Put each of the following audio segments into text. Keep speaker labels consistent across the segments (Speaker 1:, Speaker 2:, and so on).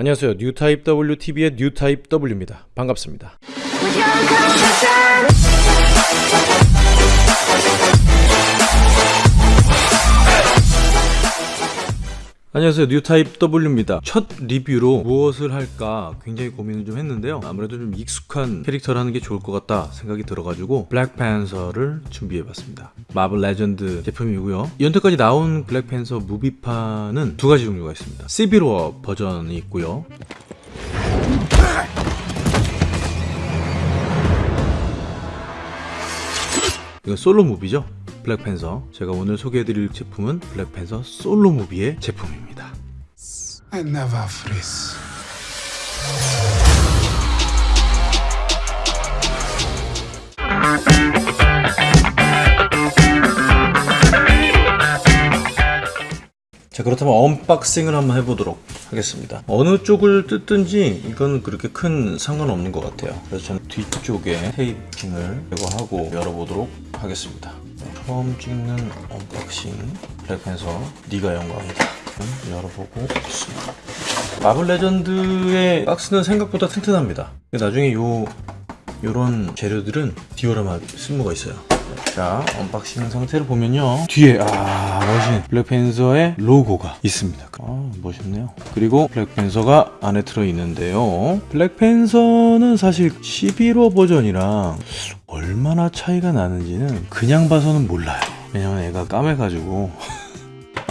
Speaker 1: 안녕하세요. 뉴타입 WTV의 뉴타입 W입니다. 반갑습니다. 안녕하세요. 뉴타입 W입니다. 첫 리뷰로 무엇을 할까 굉장히 고민을 좀 했는데요. 아무래도 좀 익숙한 캐릭터를 하는 게 좋을 것 같다 생각이 들어가지고 블랙팬서를 준비해봤습니다. 마블 레전드 제품이고요. 여태까지 나온 블랙팬서 무비판은 두 가지 종류가 있습니다. Civil War 버전이 있고요. 이건 솔로 무비죠 블랙팬서 제가 오늘 소개해드릴 제품은 블랙팬서 솔로 무비의 제품입니다. 자 그렇다면 unboxing을 한번 해보도록 하겠습니다. 어느 쪽을 뜯든지 이건 그렇게 큰 상관없는 것 같아요. 그래서 저는 뒤쪽에 테이핑을 제거하고 열어보도록 하겠습니다. 네, 처음 찍는 unboxing 블랙팬서 네가 영광이다. 음, 열어보고 있습니다. 마블 레전드의 박스는 생각보다 튼튼합니다. 나중에 요 요런 재료들은 디오라마 쓸모가 있어요 자 unboxing 상태를 보면요. 뒤에 아 멋진 블랙팬서의 로고가 있습니다. 아 멋있네요. 그리고 블랙팬서가 안에 들어있는데요. 블랙팬서는 사실 11호 버전이랑 얼마나 차이가 나는지는 그냥 봐서는 몰라요. 왜냐면 애가 까매가지고.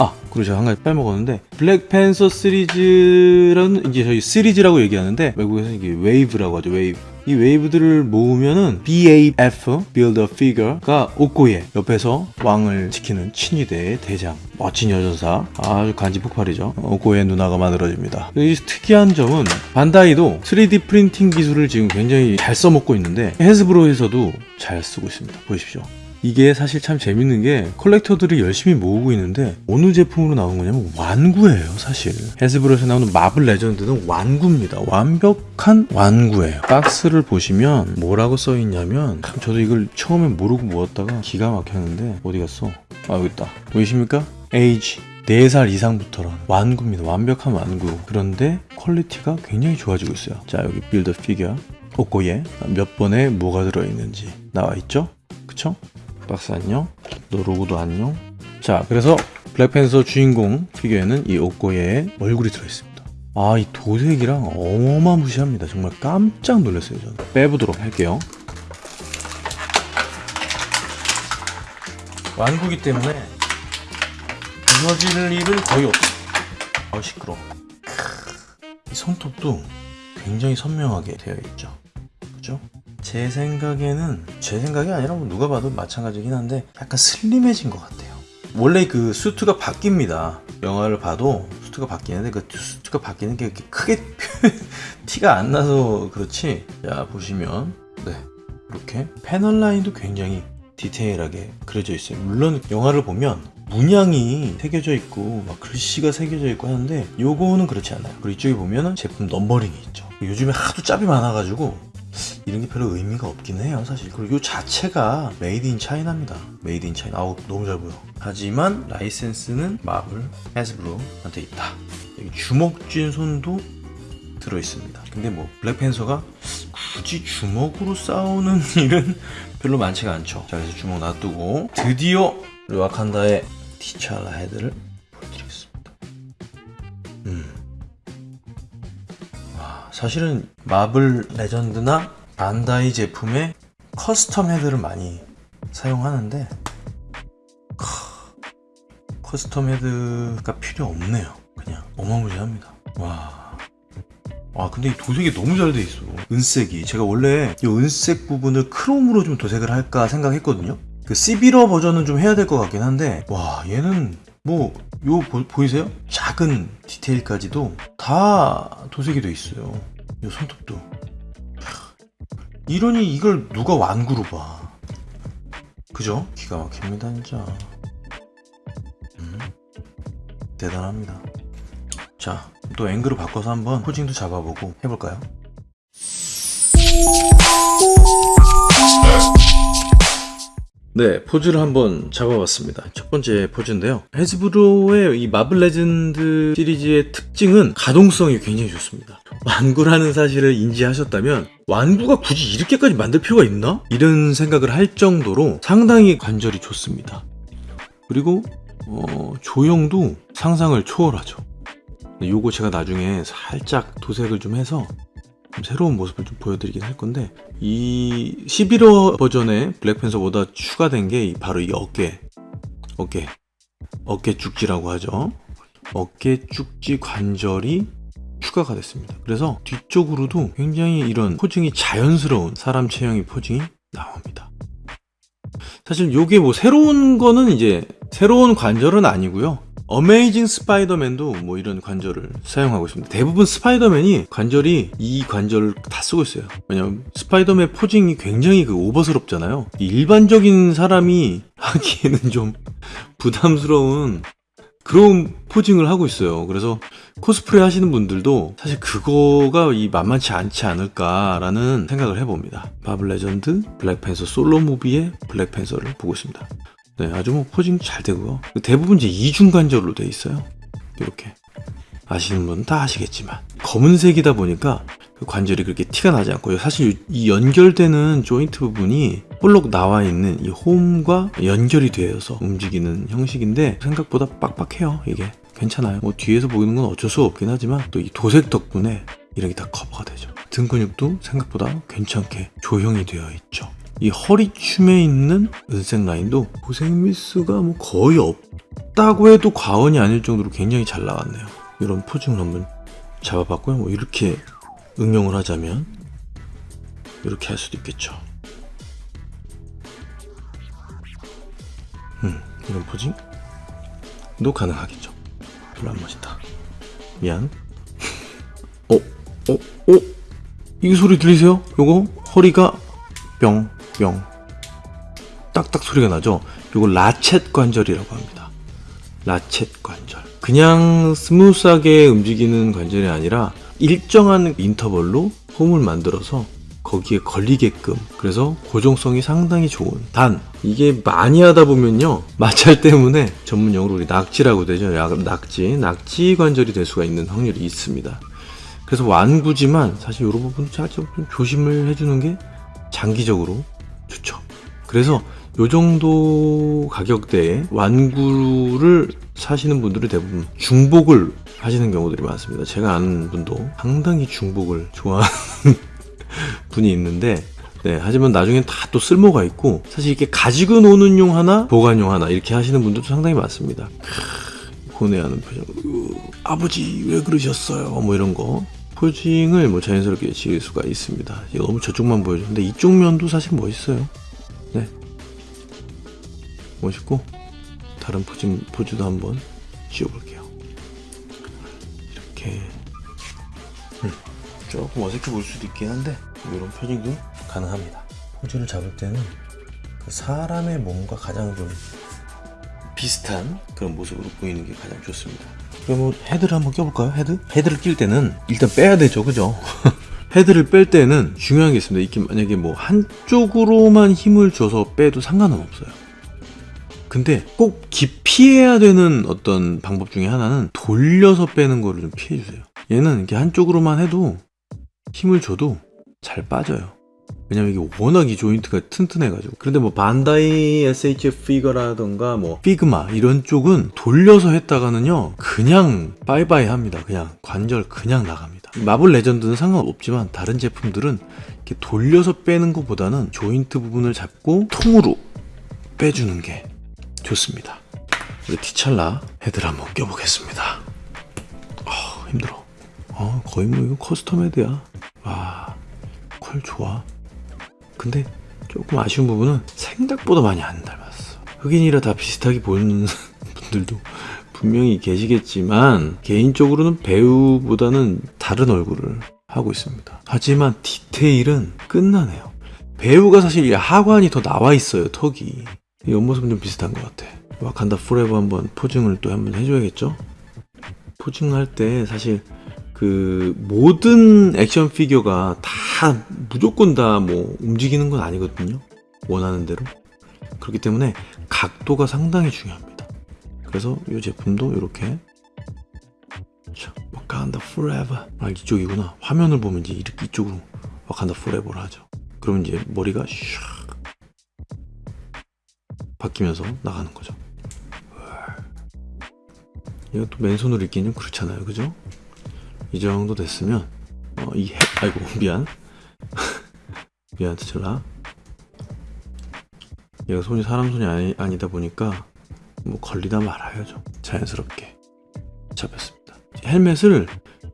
Speaker 1: 아 그리고 제가 한 가지 빼먹었는데 블랙팬서 시리즈는 이제 저희 시리즈라고 얘기하는데 외국에서 이게 웨이브라고 하죠 웨이브 이 웨이브들을 모으면은 BAF Build a Figure가 오코예 옆에서 왕을 지키는 친위대의 대장 멋진 여전사 아주 간지 폭발이죠. 오코예 누나가 만들어집니다. 이 특이한 점은 반다이도 3D 프린팅 기술을 지금 굉장히 잘 써먹고 있는데 헤스브로에서도 잘 쓰고 있습니다. 보십시오 이게 사실 참 재밌는 게 컬렉터들이 열심히 모으고 있는데 어느 제품으로 나온 거냐면 완구예요 사실. 헤스브로에서 나오는 마블 레전드는 완구입니다. 완벽한 완구예요. 박스를 보시면 뭐라고 써 있냐면 참 저도 이걸 처음에 모르고 모았다가 기가 막혔는데 어디 갔어? 아 여기 있다. 보이십니까? 에이지. 4살 이상부터라는 완구입니다. 완벽한 완구. 그런데 퀄리티가 굉장히 좋아지고 있어요. 자 여기 Build a Figure 오코예 몇 번에 뭐가 들어있는지 나와 있죠? 그쵸? 박스 안녕 너 로고도 안녕. 자 그래서 블랙팬서 주인공 피규어에는 이 오코예 얼굴이 들어있습니다. 아 이 도색이랑 어마무시합니다. 정말 깜짝 놀랐어요 저는. 빼보도록 할게요. 완구기 때문에 부서질 일은 거의 없어 아 시끄러 이 손톱도 굉장히 선명하게 되어 있죠. 그죠? 제 생각에는 제 생각이 아니라 뭐 누가 봐도 마찬가지긴 한데 약간 슬림해진 것 같아요. 원래 그 수트가 바뀝니다. 영화를 봐도 수트가 바뀌는데 그 수트가 바뀌는 게 이렇게 크게 티가 안 나서 그렇지? 자 보시면. 네. 이렇게 패널 라인도 굉장히 디테일하게 그려져 있어요. 물론 영화를 보면 문양이 새겨져 있고 막 글씨가 새겨져 있고 하는데 요거는 그렇지 않아요. 그리고 이쪽에 보면은 제품 넘버링이 있죠. 요즘에 하도 짭이 많아가지고 이런 게 별로 의미가 없긴 해요 사실. 그리고 이 자체가 made in China입니다. made in China 아우 너무 잘 보여. 하지만 라이센스는 마블 헤스브로한테 있다. 여기 주먹 쥔 손도 들어있습니다. 근데 뭐 블랙팬서가 굳이 주먹으로 싸우는 일은 별로 많지가 않죠. 자 그래서 주먹 놔두고 드디어 와칸다의 티찰라 헤드를 보여드리겠습니다. 음. 사실은 마블 레전드나 반다이 제품의 custom 헤드를 많이 사용하는데 custom 헤드가 필요 없네요. 그냥 어마무시합니다. 와. 와 근데 이 도색이 너무 잘 돼 있어. 은색이. 제가 원래 이 은색 부분을 크롬으로 좀 도색을 할까 생각했거든요. 그 시비러 버전은 좀 해야 될 것 같긴 한데 와 얘는 뭐 요 보이세요? 작은 디테일까지도 다 도색이 돼 있어요. 요 손톱도 이러니 이걸 누가 완구로 봐 그죠? 기가 막힙니다 진짜 음, 대단합니다 자 또 앵글을 바꿔서 한번 posing도 잡아보고 해볼까요? 네, 포즈를 한번 잡아봤습니다. 첫 번째 포즈인데요. 헤즈브로의 이 마블 레전드 시리즈의 특징은 가동성이 굉장히 좋습니다. 완구라는 사실을 인지하셨다면 완구가 굳이 이렇게까지 만들 필요가 있나? 이런 생각을 할 정도로 상당히 관절이 좋습니다. 그리고 어, 조형도 상상을 초월하죠. 요거 제가 나중에 살짝 도색을 좀 해서 좀 새로운 모습을 좀 보여드리긴 할 건데 이 11호 버전의 블랙팬서보다 추가된 게 바로 이 어깨. 어깨. 어깨 쭉지라고 하죠. 어깨 쭉지 관절이 추가가 됐습니다. 그래서 뒤쪽으로도 굉장히 이런 포징이 자연스러운 사람 체형의 포징이 나옵니다. 사실 요게 뭐 새로운 거는 이제 새로운 관절은 아니고요 어메이징 스파이더맨도 뭐 이런 관절을 사용하고 있습니다. 대부분 스파이더맨이 관절이 이 관절을 다 쓰고 있어요. 왜냐면 스파이더맨 posing이 굉장히 그 오버스럽잖아요. 이 일반적인 사람이 하기에는 좀 부담스러운 그런 posing을 하고 있어요. 그래서 코스프레 하시는 분들도 사실 그거가 이 만만치 않지 않을까라는 생각을 해봅니다. 마블 레전드 블랙팬서 솔로 무비의 블랙팬서를 보고 있습니다. 네, 아주 뭐 포징 잘 되고요. 대부분 이제 이중 관절로 돼 있어요. 이렇게 아시는 분은 다 아시겠지만 검은색이다 보니까 그 관절이 그렇게 티가 나지 않고요. 사실 이 연결되는 조인트 부분이 볼록 나와 있는 이 홈과 연결이 되어서 움직이는 형식인데 생각보다 빡빡해요. 이게 괜찮아요. 뭐 뒤에서 보이는 건 어쩔 수 없긴 하지만 또 이 도색 덕분에 이런 게 다 커버가 되죠. 등 근육도 생각보다 괜찮게 조형이 되어 있죠. 이 허리춤에 있는 은색 라인도 고색 미스가 뭐 거의 없다고 해도 과언이 아닐 정도로 굉장히 잘 나왔네요. 이런 포징을 한번 잡아봤고요. 뭐 이렇게 응용을 하자면 이렇게 할 수도 있겠죠. 음, 이런 포징도 가능하겠죠. 별로 안 멋있다. 미안. 어, 어, 어? 이 소리 들리세요? 요거 허리가 뿅, 뿅. 딱딱 소리가 나죠? 요거 ratchet 관절이라고 합니다. ratchet 관절. 그냥 스무스하게 움직이는 관절이 아니라 일정한 인터벌로 홈을 만들어서 거기에 걸리게끔 그래서 고정성이 상당히 좋은 단 이게 많이 하다 보면요 마찰 때문에 전문 용어로 우리 낙지라고 되죠 야- 낙지 낙지 관절이 될 수가 있는 확률이 있습니다 그래서 완구지만 사실 이런 부분 살짝 좀 조심을 해주는 게 장기적으로. 그래서 요 정도 가격대에 완구를 사시는 분들이 대부분 중복을 하시는 경우들이 많습니다. 제가 아는 분도 상당히 중복을 좋아하는 분이 있는데 네, 하지만 나중엔 다 또 쓸모가 있고 사실 이렇게 가지고 노는 용 하나 보관용 하나 이렇게 하시는 분들도 상당히 많습니다. 고뇌하는 표정. 으, 아버지 왜 그러셨어요? 뭐 이런 거 포징을 뭐 자연스럽게 지을 수가 있습니다. 너무 저쪽만 보여주는데 이쪽 면도 사실 멋있어요. 네, 멋있고 다른 포징 포즈도 한번 지어볼게요. 이렇게 음, 조금 어색해 보일 수도 있긴 한데 이런 포징도 가능합니다. 포즈를 잡을 때는 그 사람의 몸과 가장 좀 비슷한 그런 모습으로 보이는 게 가장 좋습니다. 그럼 뭐 헤드를 한번 껴볼까요? 헤드? 헤드를 낄 때는 일단 빼야 되죠, 그죠? 헤드를 뺄 때는 중요한 게 있습니다. 이게 만약에 뭐 한쪽으로만 힘을 줘서 빼도 상관은 없어요. 근데 꼭 기피해야 되는 어떤 방법 중에 하나는 돌려서 빼는 거를 좀 피해 주세요. 얘는 이렇게 한쪽으로만 해도 힘을 줘도 잘 빠져요. 왜냐면 이게 워낙 이 조인트가 튼튼해가지고. 그런데 뭐 반다이 SHF figure라던가 뭐 피그마 이런 쪽은 돌려서 했다가는요 그냥 빠이빠이 합니다. 그냥 관절 그냥 나갑니다. 마블 레전드는 상관없지만 다른 제품들은 이렇게 돌려서 빼는 것보다는 조인트 부분을 잡고 통으로 빼주는 게 좋습니다. 우리 티찰라 헤드를 한번 껴보겠습니다. 아 힘들어. 어 거의 뭐 이거 custom head야. 와 퀄 좋아. 근데 조금 아쉬운 부분은 생각보다 많이 안 닮았어. 흑인이라 다 비슷하게 보이는 분들도 분명히 계시겠지만 개인적으로는 배우보다는 다른 얼굴을 하고 있습니다. 하지만 디테일은 끝나네요. 배우가 사실 이 하관이 더 나와 있어요, 턱이. 이 옆모습은 좀 비슷한 것 같아. 와칸다 forever 한번 posing을 또 한번 해줘야겠죠? posing할 때 사실 그 모든 액션 피규어가 다 무조건 다 뭐 움직이는 건 아니거든요. 원하는 대로. 그렇기 때문에 각도가 상당히 중요합니다. 그래서 이 제품도 이렇게 자, 와칸다 forever 아 이쪽이구나 화면을 보면 이제 이렇게 이쪽으로 와칸다 forever를 하죠 그러면 이제 머리가 샥 바뀌면서 나가는 거죠. 이것도 맨손으로 입기는 좀 그렇잖아요. 그죠? 이 정도 됐으면 어, 이 해, 아이고 미안. 미안 트칠라. 얘가 손이 사람 손이 아니, 아니다 보니까 뭐 걸리다 말아야죠 자연스럽게. 잡혔습니다. 헬멧을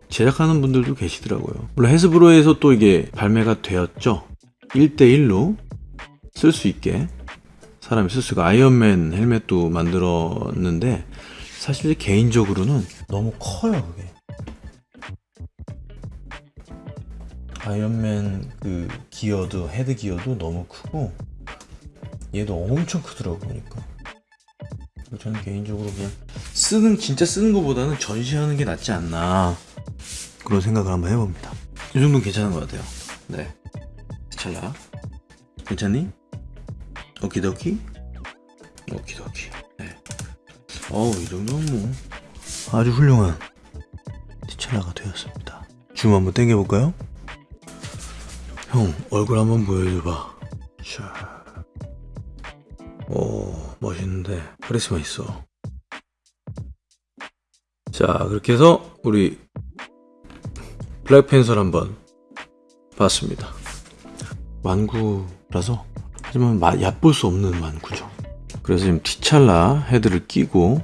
Speaker 1: 제작하는 분들도 계시더라고요. 물론 헤스브로에서 또 이게 발매가 되었죠. 1대1로 쓸 수 있게 사람이 쓸 수가. 아이언맨 헬멧도 만들었는데 사실 개인적으로는 너무 커요 그게. 아이언맨 그 기어도 헤드 기어도 너무 크고 얘도 엄청 크더라고 보니까. 저는 개인적으로 그냥 쓰는 진짜 쓰는 것보다는 전시하는 게 낫지 않나 그런 생각을 한번 해봅니다. 이 정도는 괜찮은 것 같아요. 네. 찰나 괜찮니? 오키도키? 오키도키. 네. 어우 이 정도면 뭐. 아주 훌륭한 티찰라가 되었습니다. 줌 한번 당겨볼까요? 형 얼굴 한번 보여줘봐. 자 오, 멋있는데. 카리스마 있어. 자, 그렇게 해서 우리 블랙팬서를 한번 봤습니다. 완구라서 하지만 마- 얕볼 수 없는 완구죠. 그래서 지금 티찰라 헤드를 끼고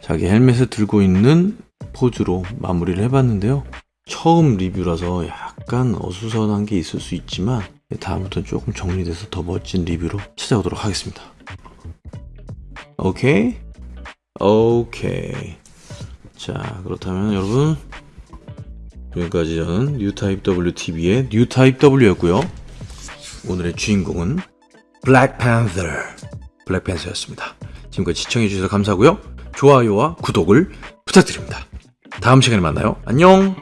Speaker 1: 자기 헬멧을 들고 있는 포즈로 마무리를 해봤는데요. 처음 리뷰라서 약간 어수선한 게 있을 수 있지만 다음부터는 조금 정리돼서 더 멋진 리뷰로 찾아오도록 하겠습니다. 오케이? 오케이. 자, 그렇다면 여러분 지금까지 저는 뉴타입 WTV의 뉴타입 W였고요. 오늘의 주인공은 블랙팬서 블랙팬서였습니다. 지금까지 시청해주셔서 감사하고요. 좋아요와 구독을 부탁드립니다. 다음 시간에 만나요. 안녕!